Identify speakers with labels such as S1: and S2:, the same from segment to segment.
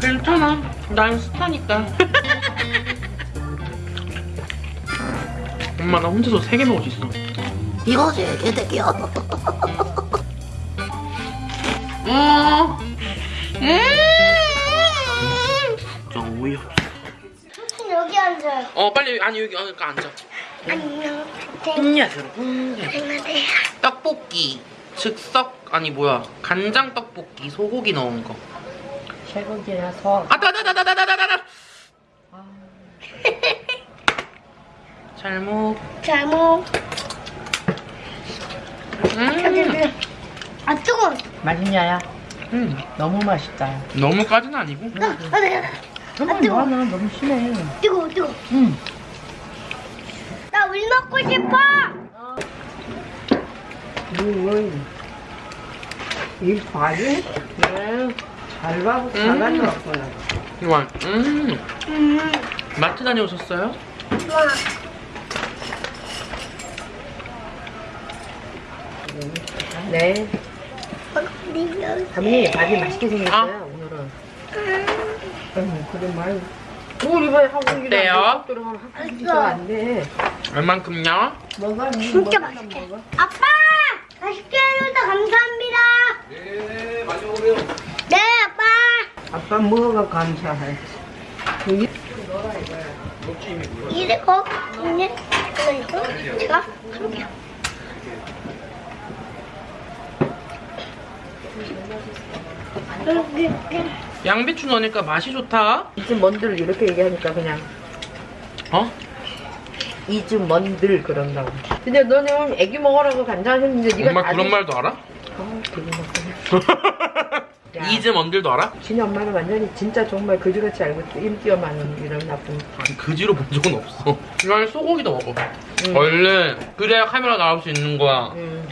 S1: 괜찮아. 난 스타니까. 엄마 나 혼자서 세개 먹을 수 있어.
S2: 이거지 개새끼야
S1: 음. 음. 진짜 어이없어.
S3: 여기 앉아요.
S1: 어 빨리 아니 여기 아니 앉아.
S3: 안녕.
S1: 안녕하세요. 음.
S3: 안녕하세요.
S1: 떡볶이 즉석 아니 뭐야 간장 떡볶이 소고기 넣은 거.
S2: 쇠고기라서
S1: 아따다다다다다다다. 잘 먹.
S3: 잘 먹.
S1: 음.
S3: 아 뜨거.
S2: 맛있냐야?
S1: 음.
S2: 너무 맛있다
S1: 너무까지는 아니고.
S3: 아, 아, 네.
S2: 정말
S3: 뜨거워.
S2: 너는 너무 심해
S3: 뜨거 뜨거.
S2: 응
S3: 나물 먹고 싶어.
S2: 뭘? 이 과일? 네. 잘 봐고
S1: 음.
S2: 가져왔어요.
S1: 이거 음.
S3: 음.
S1: 마트 다녀오셨어요?
S3: 와.
S2: 네.
S3: 어디요?
S2: 담이 밥이 맛있게 생겼어요, 오늘은. 응, 그래 말고. 우리 이번에 한국이랑
S1: 어때요?
S2: 들어가면 한국이가 안 돼.
S1: 얼만큼요?
S2: 뭐가
S3: 진짜 맛있게. 아빠 맛있게 해줘서 감사합니다. 네 많이 먹으세요. 네 아빠.
S2: 아빠 뭐가 감사해. 여기
S3: 이거 있네. 이거 제가 할게요. 여기
S1: 양배추 넣으니까 맛이 좋다.
S2: 이집 먼들 이렇게 얘기하니까 그냥
S1: 어?
S2: 이집 먼들 그런다고. 근데 너는 애기 먹으라고 간장 했는데 네가
S1: 엄마
S2: 다
S1: 그런
S2: 드-
S1: 말도 알아?
S2: 어, 되게. 야.
S1: 이즈 먼들도 알아?
S2: 진이 엄마는 완전히 진짜 정말 그지같이 알고 인기가 많은 이런 나쁜.
S1: 아니 그지로 본 적은 없어. 이건 소고기도 먹어.
S2: 응.
S1: 원래 그래야 카메라 나올 수 있는 거야.
S2: 음.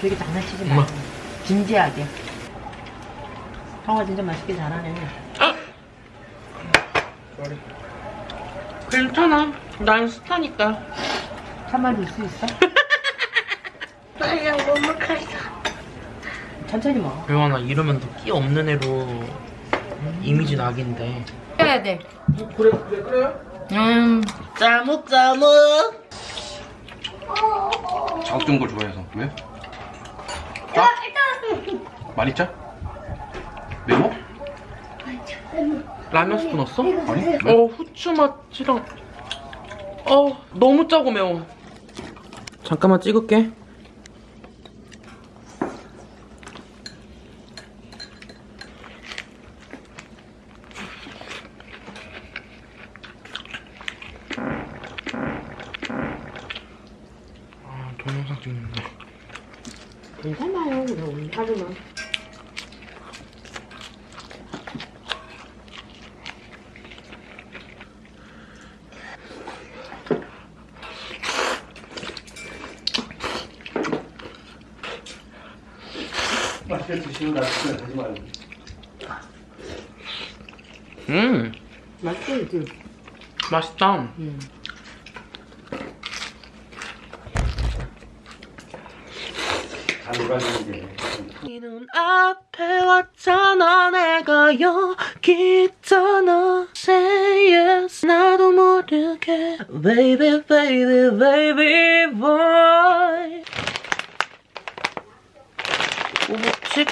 S2: 되게 장난치지 마. 진지하게. 형아 진짜 맛있게 잘하네.
S1: 아! 괜찮아. 난 스타니까.
S2: 참아 줄 수 있어?
S3: 맞아 너무 커서.
S2: 천천히 먹어.
S1: 배워나 이러면 더끼 없는 애로 이미지 낙인데.
S2: 해야 돼.
S1: 그래 그래 그래요?
S2: 음.
S1: 짜묵 짜묵.
S4: 자극적인 걸 좋아해서 왜?
S3: 자 일단
S4: 많이 짜? 매워?
S1: 라면 스프 넣었어?
S4: 아니 왜?
S1: 어 후추 맛이랑 어 너무 짜고 매워. 잠깐만 찍을게. 아 동영상 찍는다.
S2: 괜찮아요. 그래, 오늘 하루만.
S4: 맛있게 드시는 날 진짜 하지 말고
S1: 음
S2: 맛있지?
S1: 맛있다.
S2: 음.
S4: 다 놀아주는
S1: 게눈 앞에 왔잖아 내가 여기 있잖아 Say yes 나도 모르게 Baby baby baby boy 오복칙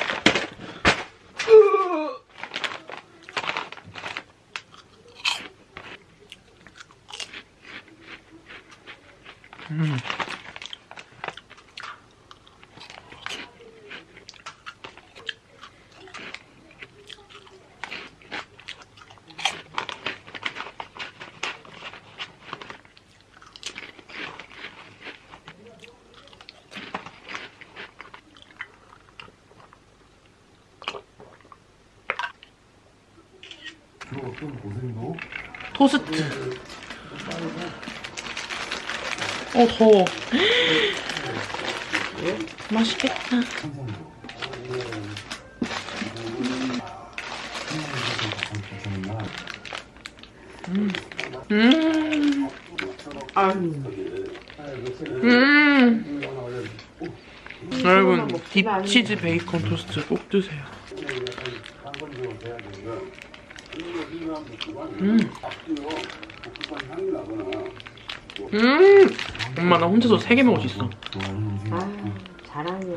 S1: 토스트. 어 더워. 맛있겠다. 음. 음. 여러분 딥치즈 베이컨 토스트 꼭 드세요 음. 음. 엄마 나 혼자서 세 개 먹을 수 있어.
S2: 아, 잘하네.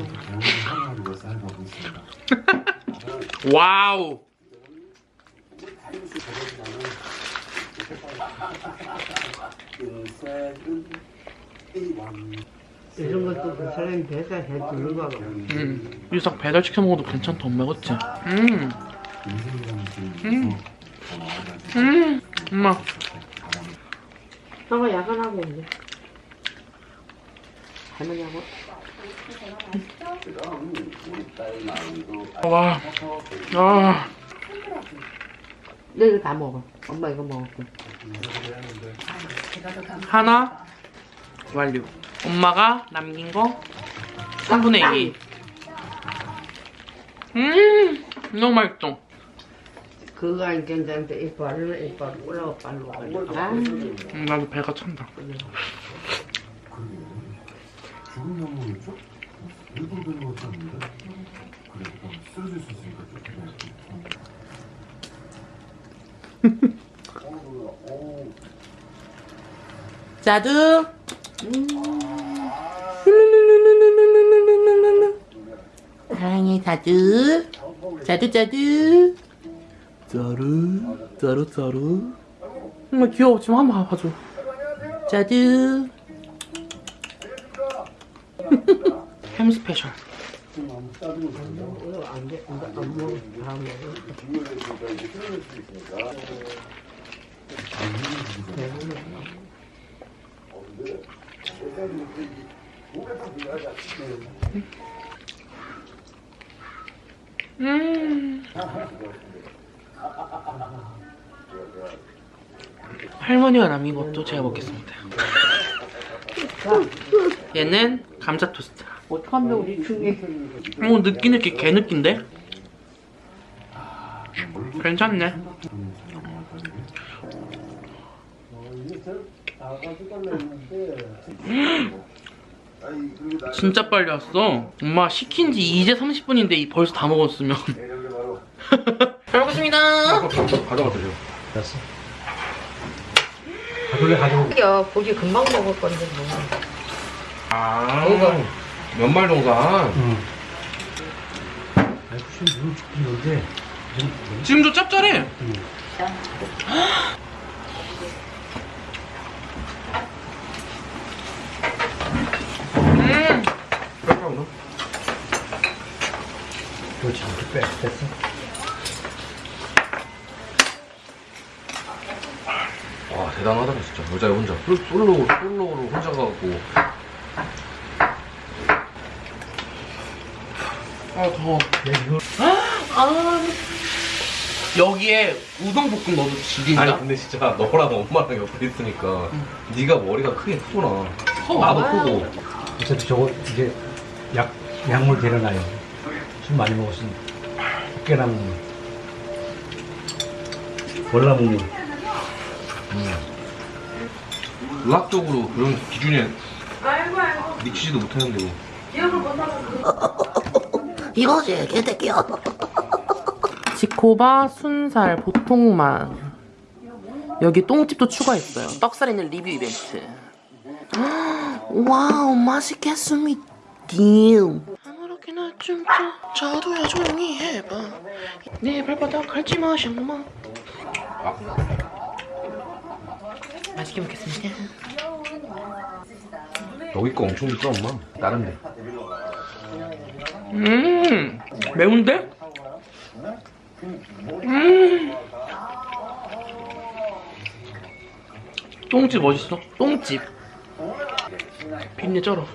S1: 와우.
S2: 이런 것도 그 사람이 배달해 주는 거고.
S1: 음. 유석 배달 시켜 먹어도 괜찮다 엄마 그치? 음. 음. 음. 엄마.
S2: 형아 야간하고 있네. 할머니하고.
S1: 와. 아.
S2: 너 이거 다 먹어. 엄마 이거 먹을게.
S1: 하나 완료. 엄마가 남긴 거 3분의 2. 음. 너무 맛있어.
S2: 그거 안 괜찮은데 이 발로 이 발로 올라가 가지고. 아,
S1: 음, 나도 배가 찬다.
S5: 죽은 영웅이죠? 일부러 되는 것도 아닌데 그래 그럼 쓰러질 수 있으니까 좀
S1: 자두. 사랑해 자두. 자두 자두. 자루 자루 자루. 정말 귀여워. 지금 한번 봐줘. 자두. 햄 스페셜. 음. 할머니가 남긴 것도 제가 먹겠습니다. 얘는 감자 토스트.
S2: 어떡하면 우리 중에.
S1: 어 느끼 느끼 개 느낀데? 괜찮네. 진짜 빨리 왔어. 엄마 시킨 지 이제 30분인데 벌써 다 먹었으면. 잘 먹겠습니다.
S4: 가져가 드려.
S5: 됐어 가돌래 가져오고
S2: 야, 고기 금방 먹을 건데 뭐.
S4: 아.
S2: 이거.
S4: 연말 동산.
S5: 응 아니 혹시 누구 죽긴 한데
S1: 지금도 짭짤해. 음.
S5: 그렇지 이렇게 빼 됐어
S4: 대단하다 진짜. 여자 혼자. 솔- 솔로 솔로로 혼자 가고.
S1: 아 더워.
S5: 야 이거
S1: 아. 여기에 우동 볶음 넣어도 지린다.
S4: 아니 근데 진짜 너랑 엄마랑 옆에 있으니까 네가 머리가 크긴 크구나.
S1: 커.
S4: 나도 크고.
S5: 어차피 저거 이제 약 약물 데려놔요 술 많이 먹었으면 깨나무 월나무
S4: 의학적으로 그런 기준에 미치지도 못하는데
S1: 이거지 개새끼야. 지코바 순살 보통만. 여기 똥집도 추가했어요. 떡살 있는 리뷰 이벤트. 와우 맛있겠습니다. 아무렇게나 좀 저, 저도야 조용히 해봐. 내 발바닥 긁지 마 샹마. 맛있게 먹겠습니다.
S4: 여기 거 엄청 비싸 엄마. 다른데.
S1: 음 매운데? 음. 똥집 멋있어? 똥집. 빈내 쩔어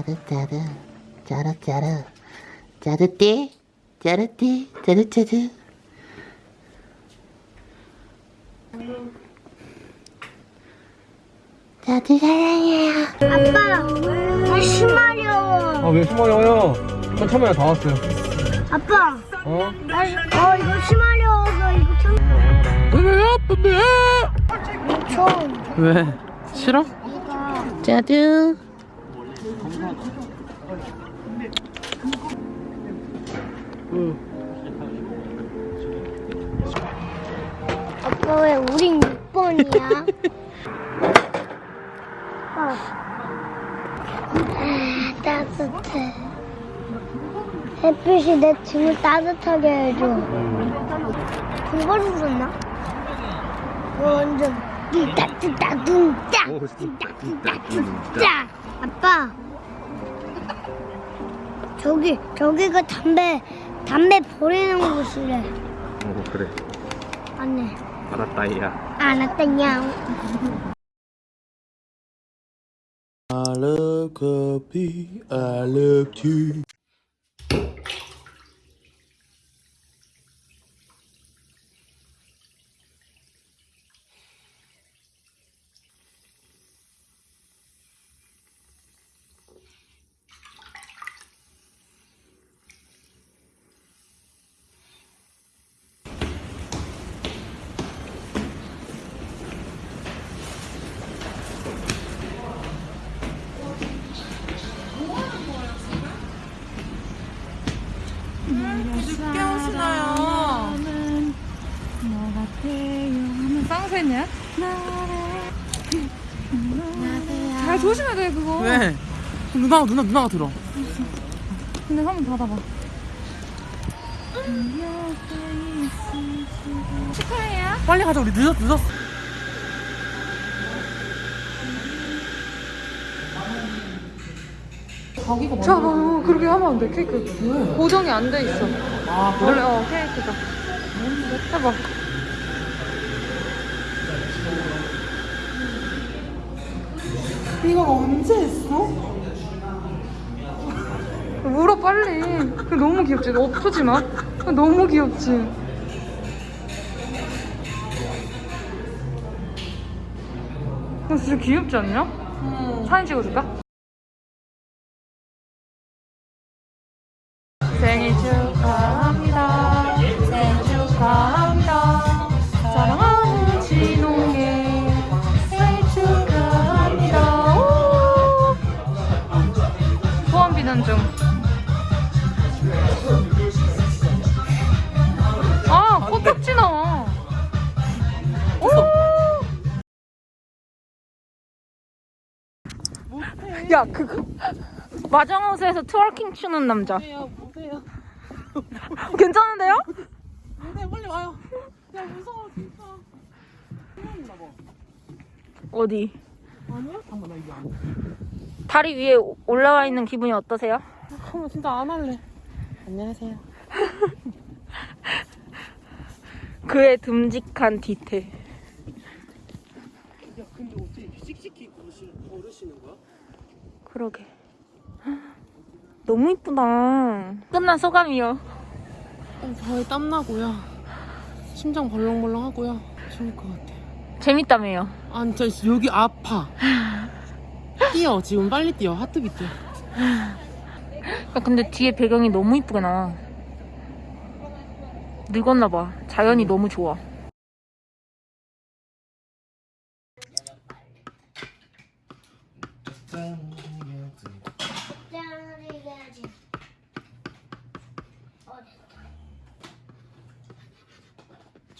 S6: 짜르짜르 짜르짜르 짜르띠 짜르띠 짜르짜르 저도 사랑해요.
S3: 아빠, 나 심하려워.
S4: 아왜 숨어요? 전 처음에 다 왔어요.
S3: 아빠,
S4: 어?
S3: 나, 어, 이거 심하려워서 이거 참. 좀.
S1: 왜? 싫어?
S6: 저도.
S3: 아빠 왜 우린 6번이야? 아, 아, 따뜻해. 햇빛이 내 등을 따뜻하게 해줘. 그걸 불었나? 완전 뚱따뚱따 뚱따 뚱따뚱따 뚱따 아빠 저기 저기가 담배 담배 버리는 곳이래
S4: 어 그래.
S3: 안네
S4: 알았다 이야.
S3: 알았다냥
S1: I love coffee, I love tea.
S7: 쌍세냐? 잘 조심해야 돼 그거.
S1: 왜? 누나 누나 누나가 들어.
S7: 근데 한번 닫아봐. 축하해요.
S1: 빨리 가자 우리 늦었 늦었어.
S7: 자 어, 그렇게 하면 안 돼 케이크. 고정이 안 돼 있어.
S1: 아
S7: 원래 어 케이크가. 해봐
S1: 이거 언제 했어?
S7: 울어 빨리 너무 귀엽지 너 엎지 마 너무 귀엽지 그거 진짜 귀엽지 않냐? 사진 찍어줄까? 야, 그거. 마정하우스에서 twerking 추는 남자.
S1: 보세요.
S7: 괜찮은데요?
S1: 네 빨리 와요. 야 무서워 진짜.
S7: 어디?
S1: 아니야? 잠깐만 나 이게 안.
S7: 다리 위에 오- 올라와 있는 기분이 어떠세요?
S1: 잠깐만 진짜 안 할래. 안녕하세요.
S7: 그의 듬직한 디테일.
S1: 야 근데 어떻게 이렇게 씩씩히 걸으시, 걸으시는 거야?
S7: 그러게. 너무 이쁘다. 끝난 소감이요.
S1: 저에 땀 나고요. 심장 벌렁벌렁하고요. 좋을 것 같아.
S7: 재밌다며요.
S1: 아니 저 여기 아파. 뛰어 지금 빨리 뛰어 하트비 뛰어.
S7: 야, 근데 뒤에 배경이 너무 이쁘게 나. 늙었나봐. 자연이 너무 좋아.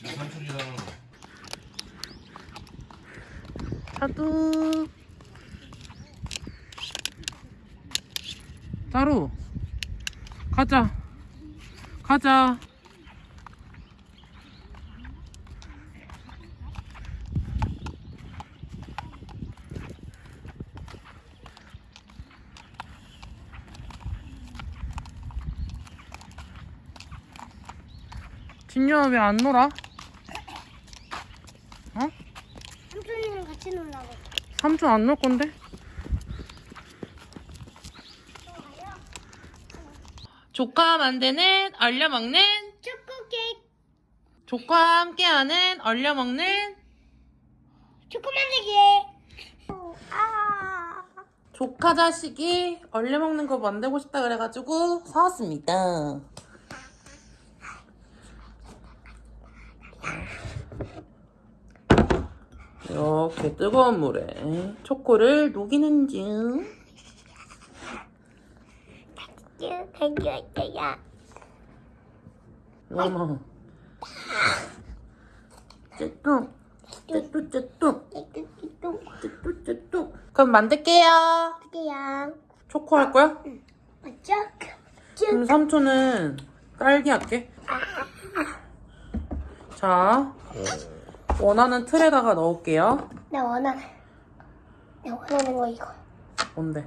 S4: 지금 삼촌이랑
S1: 자두. 따로. 가자. 가자. 진유야 왜 안 놀아?
S3: 삼촌이랑 같이 놀라고
S1: 삼촌 안놀 건데? 조카 만드는 얼려 먹는?
S3: 초코 케이크.
S1: 조카와 함께하는 얼려 먹는?
S3: 초코 만들기.
S1: 조카 자식이 얼려 먹는 거 만들고 싶다 그래가지고 사왔습니다. 이렇게 뜨거운 물에 초코를 녹이는 중. 어머. 쭈뚱. 쭈뚱, 쭈뚱. 쭈뚱, 쭈뚱. 그럼 만들게요.
S3: 그냥
S1: 초코 할 거야?
S3: 맞죠?
S1: 그럼 삼촌은 딸기 할게. 자, 원하는 틀에다가 넣을게요.
S3: 나 원하는 나 원하는 거 이거.
S1: 뭔데?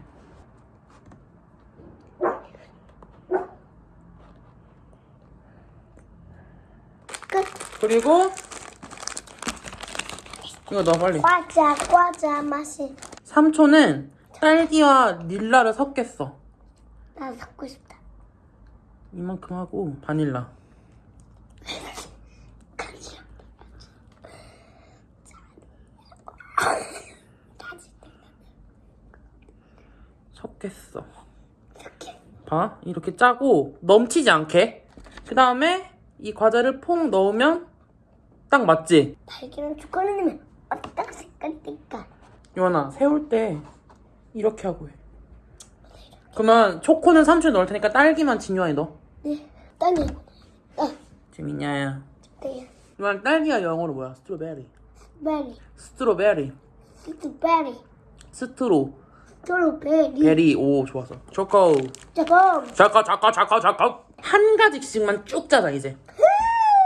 S3: 끝.
S1: 그리고 이거 넣어 빨리.
S3: 과자 과자 맛이
S1: 삼촌은 딸기와 닐라를 섞겠어.
S3: 나 섞고 싶다.
S1: 이만큼 하고 바닐라. 섞겠어. 봐. 이렇게 짜고 넘치지 않게. 그 다음에 이 과자를 퐁 넣으면 딱 맞지?
S3: 달기는 초콜릿 넣으면 어떤 색깔일까?
S1: 요한아, 세울 때 이렇게 하고 해. 그러면 초코는 삼촌이 넣을 테니까 딸기만 진유한이 넣어.
S3: 네, 딸기. 아,
S1: 재밌냐야.
S3: 네,
S1: 요한 딸기가 영어로 뭐야?
S3: Strawberry. Berry, strawberry. Strawberry, straw.
S1: Strawberry. Berry. 오, 좋았어. 초코.
S3: 잠깐.
S1: 잠깐, 잠깐, 잠깐, 잠깐. 한 가지씩만 쭉 짜자, 이제.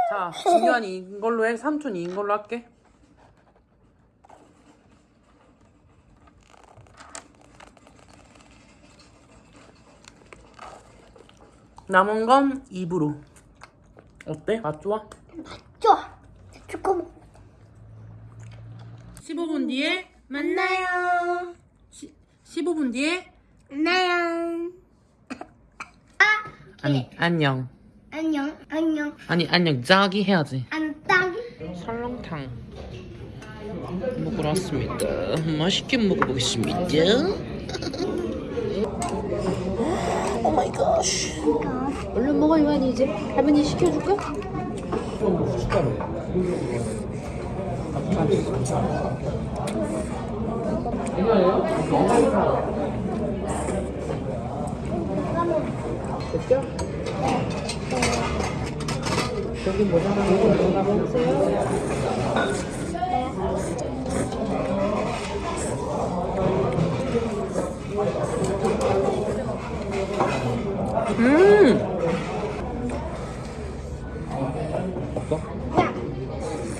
S1: 자, 진유한이 이걸로 해. 삼촌이 이걸로 할게. 남은 건 입으로. 어때? 맛 좋아?
S3: 좋아. 초코.
S1: 15분 뒤에 만나요. 시, 15분 뒤에
S3: 안녕.
S1: 아니 안녕.
S3: 안녕. 안녕.
S1: 아니 안녕 자기 해야지.
S3: 안녕.
S1: 설렁탕 먹으러 왔습니다. 맛있게 먹어보겠습니다. 오 마이 갓.
S6: 얼른 먹어 요한이 이제 할머니 시켜줄까?
S1: 음.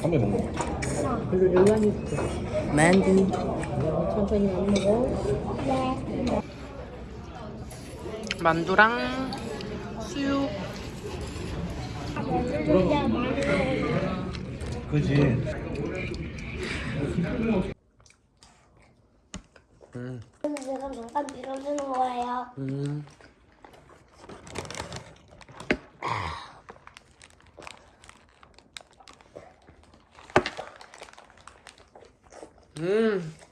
S4: 담배 먹는 거.
S1: 만두.
S6: 천천히 안 먹어
S1: 만두랑 수육.
S5: 그지
S3: 내가 잠깐 밀어주는 거예요.
S1: 음. 음.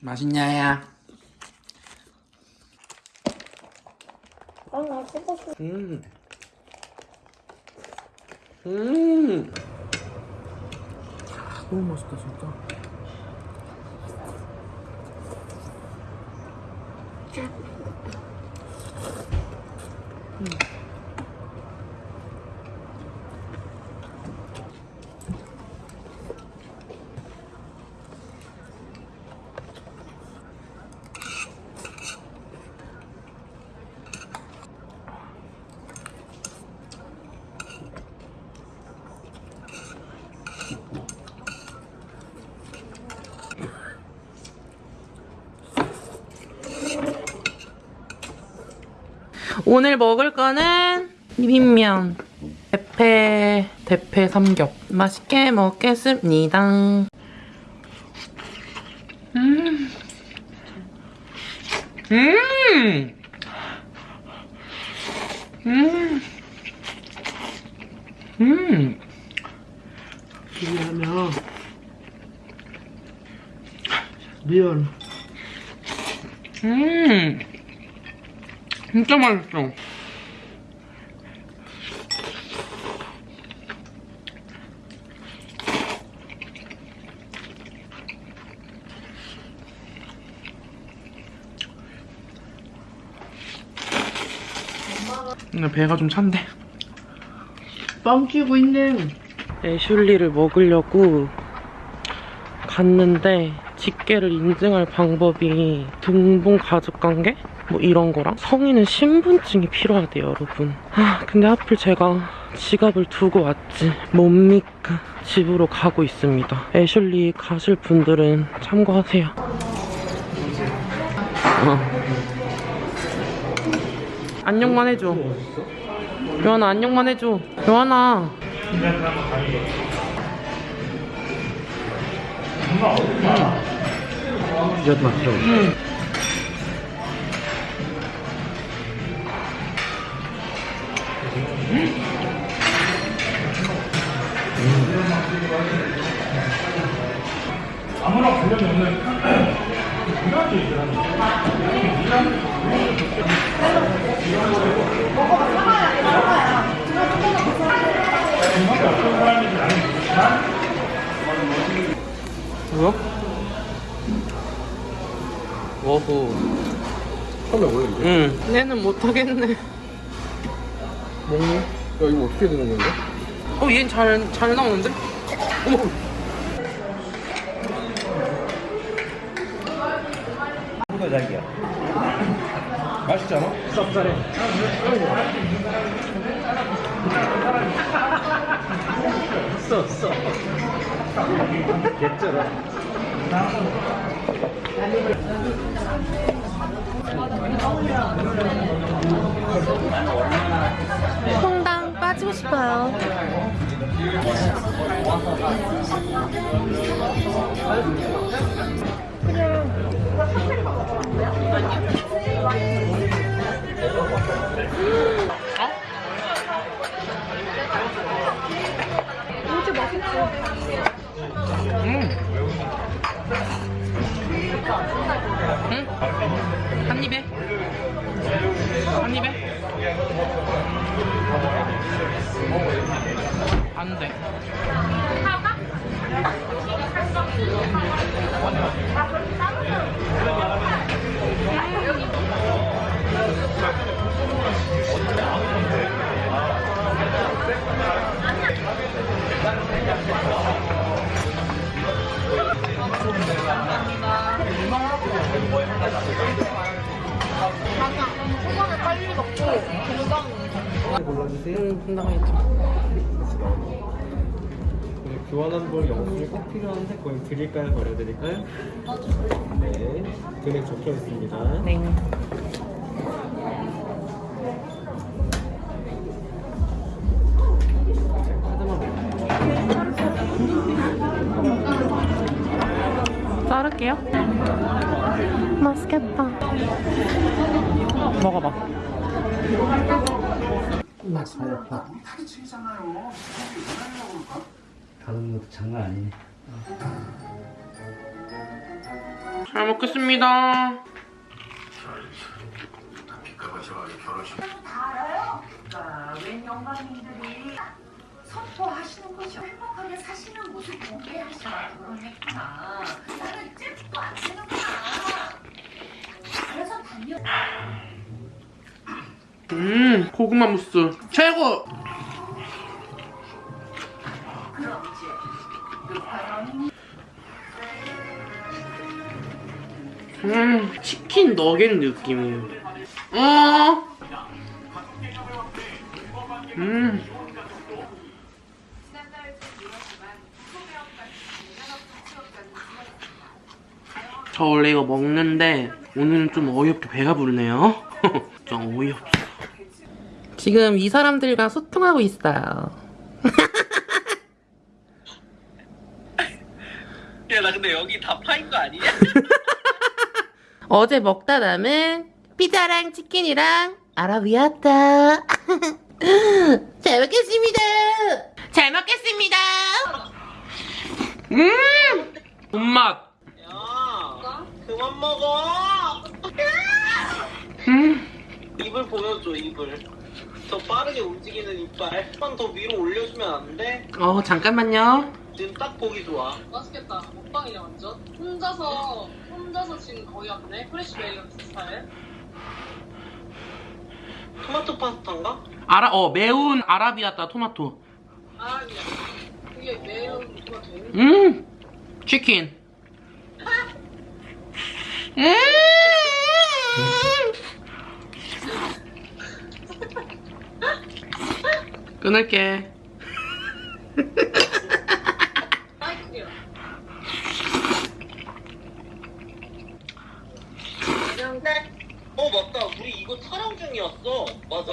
S1: 맛있냐야?
S3: 어, 나 쓰고 싶어.
S1: 음. 음. 너무 맛있다 진짜. 오늘 먹을 거는 비빔면 대패 대패 삼겹 맛있게 먹겠습니다. 음. 음. 음. 음. 비빔면
S2: 미연.
S1: 음, 진짜 맛있어. 근데 배가 좀 찬데.
S2: 뻥치고 있네.
S1: 애슐리를 먹으려고 갔는데 직계를 인증할 방법이 등본 가족관계? 뭐 이런 거랑 성인은 신분증이 필요하대요 여러분. 아 근데 하필 제가 지갑을 두고 왔지. 뭡니까? 집으로 가고 있습니다. 애슐리 가실 분들은 참고하세요. 어. 안녕만 해줘. 요한아 안녕만 해줘. 요한아
S5: 이것 맛있어.
S1: 뭐야? 워후
S4: 처음에 원래 이래?
S1: 응 얘는 못하겠네
S4: 먹니? 야 이거 어떻게 되는 건데?
S1: 어 얘는 잘, 잘 나오는데? 어머
S5: 이거 자기야.
S4: 맛있지 않아?
S5: 쌉싸래. 써, 써. 개쩔어.
S6: 퐁당 빠지고 싶어요.
S1: 응?
S8: 드릴까요? 버려드릴까요? 네, 금액 적혀 있습니다.
S1: 네 자를게요 맛있겠다 먹어봐
S5: 다른 것도 장난 아니네.
S1: 잘 먹겠습니다. 음 고구마 무스 최고 음 치킨 너겟 느낌이에요 어 음. 저 원래 이거 먹는데 오늘은 좀 어이없게 배가 부르네요. 좀 어이없어. 지금 이 사람들과 소통하고 있어요.
S9: 야, 나 근데 여기 다 파인 거 아니냐?
S1: 어제 먹다 남은 피자랑 치킨이랑 아라비아타. 잘 먹겠습니다. 잘 먹겠습니다. 음! 본맛.
S9: 야, 그만 먹어.
S1: 음.
S9: 입을 보여줘 입을. 더 빠르게 움직이는 이빨. 한 번 더 위로 올려주면 안 돼?
S1: 어 잠깐만요.
S9: 지금 딱 보기 좋아.
S10: 맛있겠다. 먹방이냐 완전. 혼자서 혼자서 지금 거의 왔네. 프레시베리 같은 스타일.
S9: 토마토 파스타인가?
S1: 아라 어 매운 아라비아따 토마토.
S10: 아니야. 그게 매운 토마토.
S1: 음 치킨. 음. 끊을게.
S10: 아이쿠야.
S9: 어 맞다. 우리 이거 촬영 중이었어. 맞아.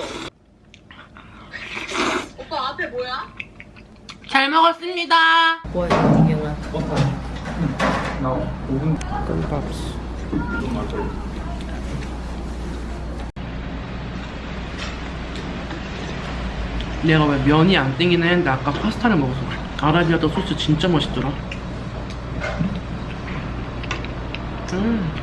S10: 오빠 앞에 뭐야?
S1: 잘 먹었습니다.
S2: 뭐야 이경아
S1: 끔밥스. 내가 왜 면이 안 땡기나 했는데 아까 파스타를 먹어서 그래. 아라비아따 소스 진짜 맛있더라. 음.